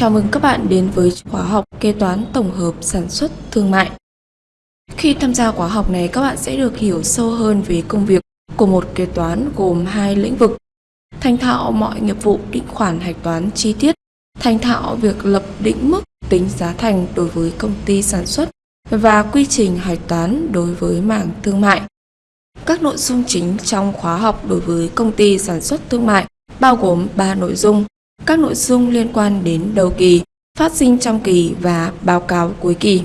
Chào mừng các bạn đến với khóa học kế toán tổng hợp sản xuất thương mại. Khi tham gia khóa học này, các bạn sẽ được hiểu sâu hơn về công việc của một kế toán gồm hai lĩnh vực. Thành thạo mọi nghiệp vụ định khoản hạch toán chi tiết, thành thạo việc lập định mức tính giá thành đối với công ty sản xuất và quy trình hạch toán đối với mảng thương mại. Các nội dung chính trong khóa học đối với công ty sản xuất thương mại bao gồm 3 nội dung các nội dung liên quan đến đầu kỳ, phát sinh trong kỳ và báo cáo cuối kỳ.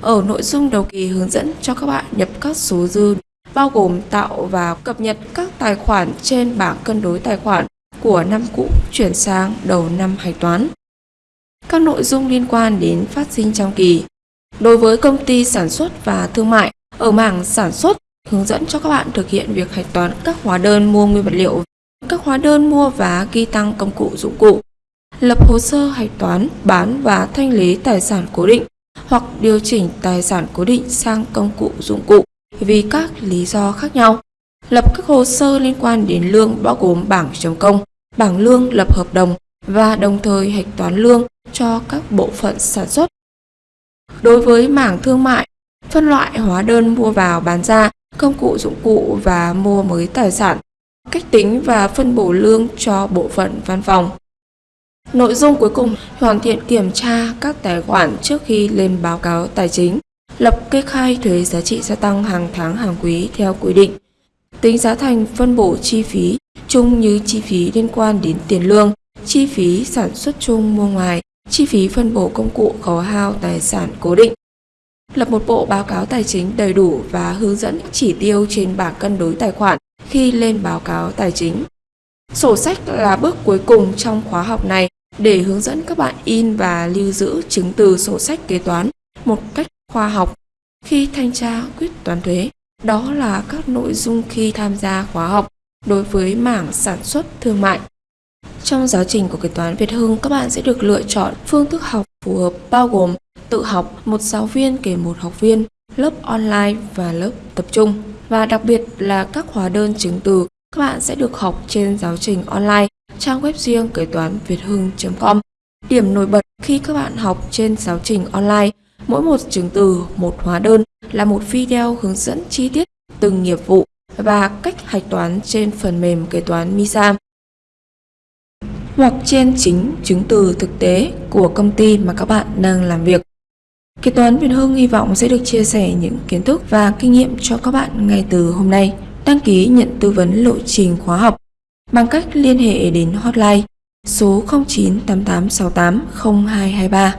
Ở nội dung đầu kỳ hướng dẫn cho các bạn nhập các số dư bao gồm tạo và cập nhật các tài khoản trên bảng cân đối tài khoản của năm cũ chuyển sang đầu năm hạch toán. Các nội dung liên quan đến phát sinh trong kỳ. Đối với công ty sản xuất và thương mại, ở mảng sản xuất hướng dẫn cho các bạn thực hiện việc hạch toán các hóa đơn mua nguyên vật liệu các hóa đơn mua và ghi tăng công cụ dụng cụ, lập hồ sơ hạch toán, bán và thanh lý tài sản cố định hoặc điều chỉnh tài sản cố định sang công cụ dụng cụ vì các lý do khác nhau. Lập các hồ sơ liên quan đến lương bao gồm bảng chấm công, bảng lương lập hợp đồng và đồng thời hạch toán lương cho các bộ phận sản xuất. Đối với mảng thương mại, phân loại hóa đơn mua vào bán ra, công cụ dụng cụ và mua mới tài sản cách tính và phân bổ lương cho bộ phận văn phòng. Nội dung cuối cùng, hoàn thiện kiểm tra các tài khoản trước khi lên báo cáo tài chính, lập kê khai thuế giá trị gia tăng hàng tháng hàng quý theo quy định, tính giá thành phân bổ chi phí chung như chi phí liên quan đến tiền lương, chi phí sản xuất chung mua ngoài, chi phí phân bổ công cụ khấu hao tài sản cố định. Lập một bộ báo cáo tài chính đầy đủ và hướng dẫn chỉ tiêu trên bảng cân đối tài khoản khi lên báo cáo tài chính. Sổ sách là bước cuối cùng trong khóa học này để hướng dẫn các bạn in và lưu giữ chứng từ sổ sách kế toán một cách khoa học khi thanh tra quyết toán thuế. Đó là các nội dung khi tham gia khóa học đối với mảng sản xuất thương mại. Trong giáo trình của kế toán Việt Hưng, các bạn sẽ được lựa chọn phương thức học phù hợp bao gồm tự học, một giáo viên kể một học viên, lớp online và lớp tập trung và đặc biệt là các hóa đơn chứng từ các bạn sẽ được học trên giáo trình online trang web riêng kế toán việt hưng.com. Điểm nổi bật khi các bạn học trên giáo trình online, mỗi một chứng từ, một hóa đơn là một video hướng dẫn chi tiết từng nghiệp vụ và cách hạch toán trên phần mềm kế toán MISA hoặc trên chính chứng từ thực tế của công ty mà các bạn đang làm việc. Kế toán Việt Hưng hy vọng sẽ được chia sẻ những kiến thức và kinh nghiệm cho các bạn ngay từ hôm nay. Đăng ký nhận tư vấn lộ trình khóa học bằng cách liên hệ đến hotline số 0988680223